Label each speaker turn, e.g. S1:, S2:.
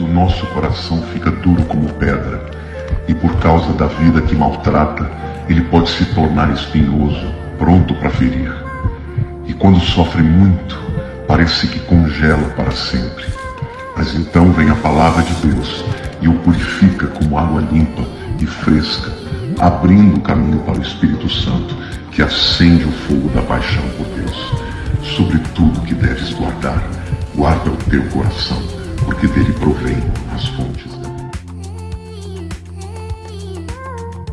S1: que o nosso coração fica duro como pedra, e por causa da vida que maltrata, ele pode se tornar espinhoso, pronto para ferir. E quando sofre muito, parece que congela para sempre. Mas então vem a palavra de Deus e o purifica como água limpa e fresca, abrindo o caminho para o Espírito Santo, que acende o fogo da paixão por Deus. Sobre tudo que deves guardar, guarda o teu coração, porque dele provém as fontes